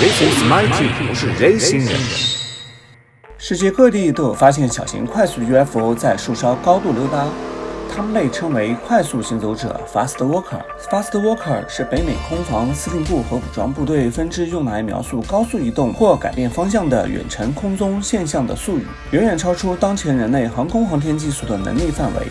星 Smarty 不是人星人。世界各地都有发现小型快速 UFO 在树梢高度溜达，它们被称为快速行走者 （Fast Walker）。Fast Walker 是北美空防司令部和武装部队分支用来描述高速移动或改变方向的远程空中现象的术语，远远超出当前人类航空航天技术的能力范围。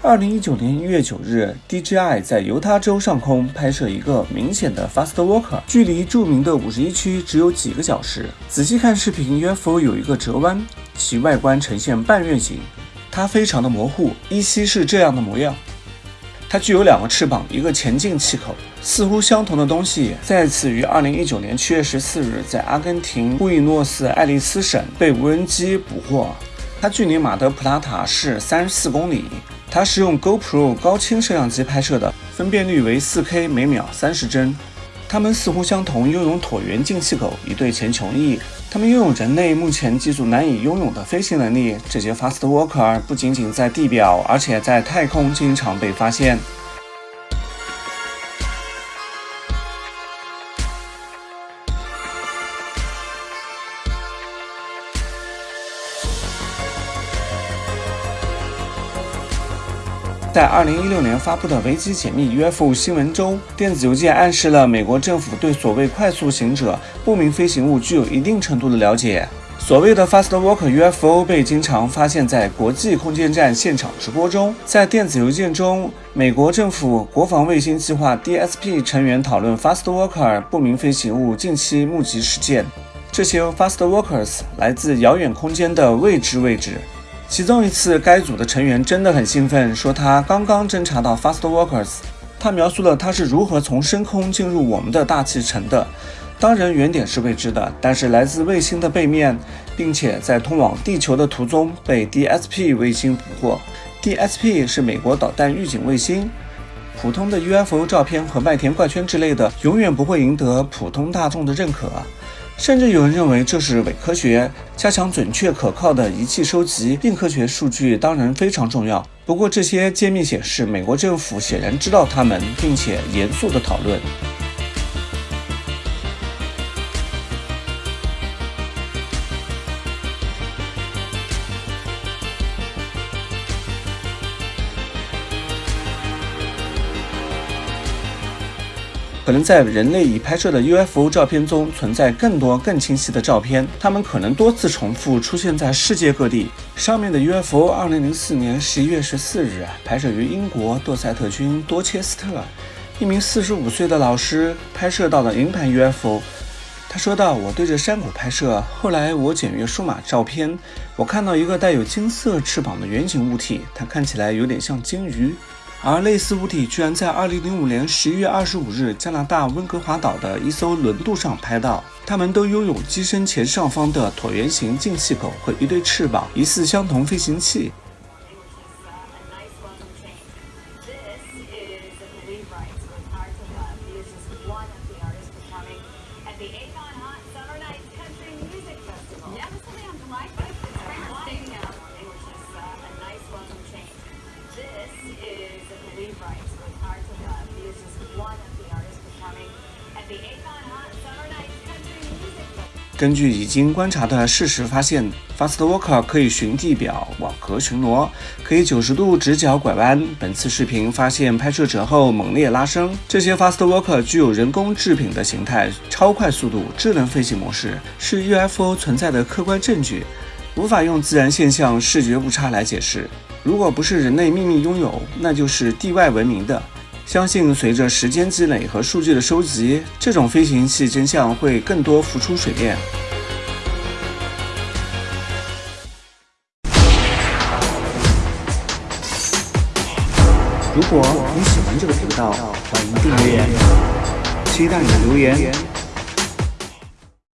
二零一九年一月九日，DJI 在犹他州上空拍摄一个明显的 Fast Walker，距离著名的五十一区只有几个小时。仔细看视频，UFO 有一个折弯，其外观呈现半月形，它非常的模糊，依稀是这样的模样。它具有两个翅膀，一个前进气口，似乎相同的东西再次于二零一九年七月十四日在阿根廷布宜诺斯艾利斯省被无人机捕获。它距离马德普拉塔市三十四公里。它是用 GoPro 高清摄像机拍摄的，分辨率为 4K，每秒三十帧。它们似乎相同，拥有椭圆进气口，一对前穹翼。它们拥有人类目前技术难以拥有的飞行能力。这些 Fast Walker 不仅仅在地表，而且在太空经常被发现。在二零一六年发布的维基解密 UFO 新闻中，电子邮件暗示了美国政府对所谓快速行者不明飞行物具有一定程度的了解。所谓的 Fast Walker UFO 被经常发现在国际空间站现场直播中。在电子邮件中，美国政府国防卫星计划 DSP 成员讨论 Fast Walker 不明飞行物近期目击事件。这些 Fast Walkers 来自遥远空间的未知位置。其中一次，该组的成员真的很兴奋，说他刚刚侦察到 Fast Walkers。他描述了他是如何从深空进入我们的大气层的。当然，原点是未知的，但是来自卫星的背面，并且在通往地球的途中被 DSP 卫星捕获。DSP 是美国导弹预警卫星。普通的 UFO 照片和麦田怪圈之类的，永远不会赢得普通大众的认可。甚至有人认为这是伪科学。加强准确可靠的仪器收集并科学数据当然非常重要。不过，这些揭秘显示，美国政府显然知道他们，并且严肃地讨论。可能在人类已拍摄的 UFO 照片中存在更多更清晰的照片，它们可能多次重复出现在世界各地。上面的 UFO，二零零四年十一月十四日拍摄于英国多塞特郡多切斯特，一名四十五岁的老师拍摄到了银盘 UFO。他说道：“我对着山谷拍摄，后来我检阅数码照片，我看到一个带有金色翅膀的圆形物体，它看起来有点像鲸鱼。”而类似物体居然在2005年11月25日加拿大温哥华岛的一艘轮渡上拍到，它们都拥有机身前上方的椭圆形进气口和一对翅膀，疑似相同飞行器。根据已经观察的事实发现，Fast Walker 可以循地表网格巡逻，可以九十度直角拐弯。本次视频发现拍摄者后猛烈拉升。这些 Fast Walker 具有人工制品的形态、超快速度、智能飞行模式，是 UFO 存在的客观证据，无法用自然现象视觉误差来解释。如果不是人类秘密拥有，那就是地外文明的。相信随着时间积累和数据的收集，这种飞行器真相会更多浮出水面。如果你喜欢这个频道，欢迎订阅，期待你的留言。